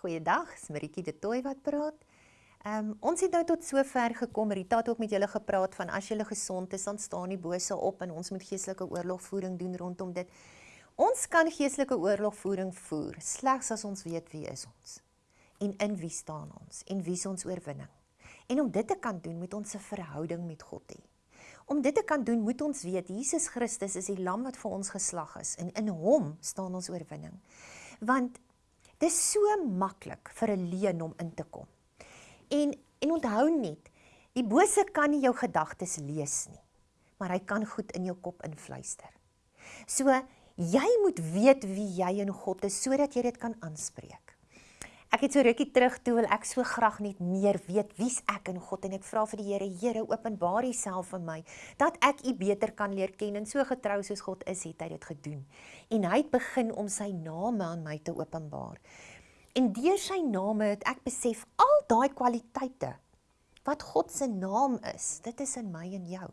Goeiedag, dis Maritjie de Tooi wat praat. Um, ons het nou tot sover gekom. Rita het ook met julle gepraat van as julle gesond is, dan staan die bose op en ons moet geestelike oorlogvoering doen rondom dit. Ons kan geestelike oorlogvoering voer slegs as ons weet wie is ons en in wie staan ons en wie is ons oorwinning. En om dit te kan doen, moet ons 'n verhouding met God hê. Om dit te kan doen, moet ons weet Jesus Christus is die lam wat vir ons geslag is en in hom staan ons oorwinning. Want Dis so maklik vir 'n leuen om in te kom. En en onthou net, die bose kan nie jou gedagtes lees nie, maar hy kan goed in jou kop influister. So jy moet weet wie jy in God is sodat jy dit kan aanspreek. Ek het so rukkie terug toe wil ek so graag net meer weet wie's ek in God en ek vra vir die Here, Here, openbaar U self vir my dat ek U beter kan leer ken en so getrou soos God is, het hy dit gedoen. En hy het begin om sy name aan my te openbaar. En deur sy name het ek besef al daai kwaliteite wat God se naam is, dit is in my en jou.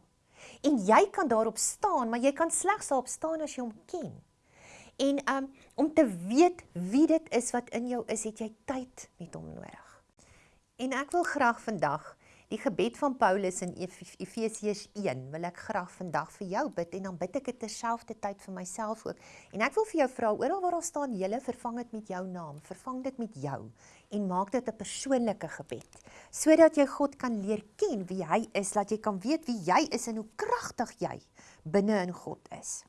En jy kan daarop staan, maar jy kan slegs daarop staan as jy hom ken. En um om te weet wie dit is wat in jou is, het jy tyd met hom nodig. En ek wil graag vandag die gebed van Paulus in Efesiërs 1 wil ek graag vandag vir jou bid en dan bid ek dit terselfdertyd vir myself ook. En ek wil vir jou vra oral waar daar staan julle vervang dit met jou naam, vervang dit met jou en maak dit 'n persoonlike gebed sodat jy God kan leer ken wie hy is, dat jy kan weet wie jy is en hoe kragtig jy binne in God is.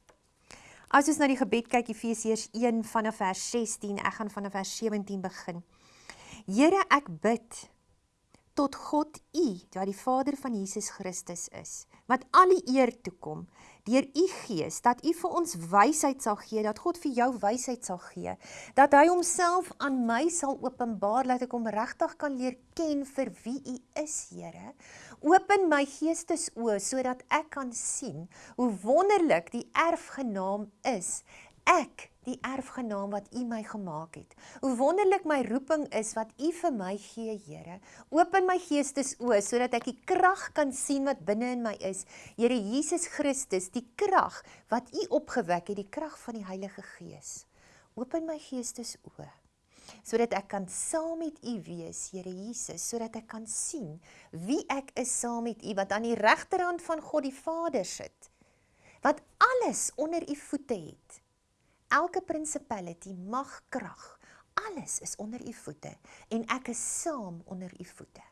As ons na die gebed kyk Efesiërs 1 vanaf vers 16, ek gaan vanaf vers 17 begin. Here, ek bid tot God U, wat die Vader van Jesus Christus is, wat al die eer toe kom deur U Gees dat U vir ons wysheid sal gee, dat God vir jou wysheid sal gee, dat hy homself aan my sal openbaar dat ek hom regtig kan leer ken vir wie U is, Here. Open my geestesoë sodat ek kan sien hoe wonderlik die erfgenaam is. Ek die erfgenaam wat U my gemaak het. Hoe wonderlik my roeping is wat U vir my gee, Here. Open my geestesoë sodat ek die krag kan sien wat binne in my is. Here Jesus Christus, die krag wat U opgewek het, die krag van die Heilige Gees. Open my geestesoë sodat ek kan saam met U wees, Here Jesus, sodat ek kan sien wie ek is saam met U wat aan die regterhand van God die Vader sit. Wat alles onder U voete het elke principality, mag, krag, alles is onder u voete en ek is saam onder u voete.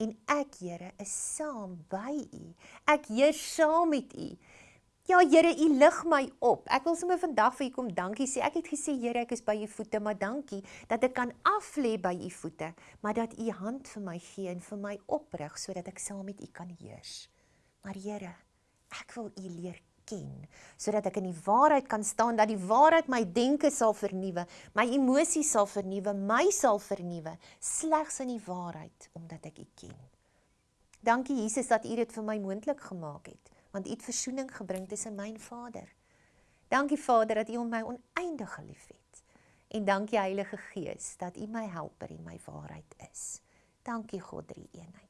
En ek, Here, is saam by u. Ek heers saam met u. Ja, Here, u lig my op. Ek wil sommer vandag vir u kom dankie sê. Ek het gesê, Here, ek is by u voete, maar dankie dat ek kan aflê by u voete, maar dat u hand vir my gee en vir my oprig sodat ek saam met u kan heers. Maar Here, ek wil u leer ken, sodat ek in die waarheid kan staan, dat die waarheid my denke sal vernieuwe, my emosies sal vernieuwe, my sal vernieuwe, slegs in die waarheid, omdat ek U ken. Dankie Jesus dat U dit vir my moontlik gemaak het, want U het versoening gebring tussen my en Vader. Dankie Vader dat U my oneindig geliefhet. En dankie Heilige Gees dat U my helper en my waarheid is. Dankie God drie eenheid.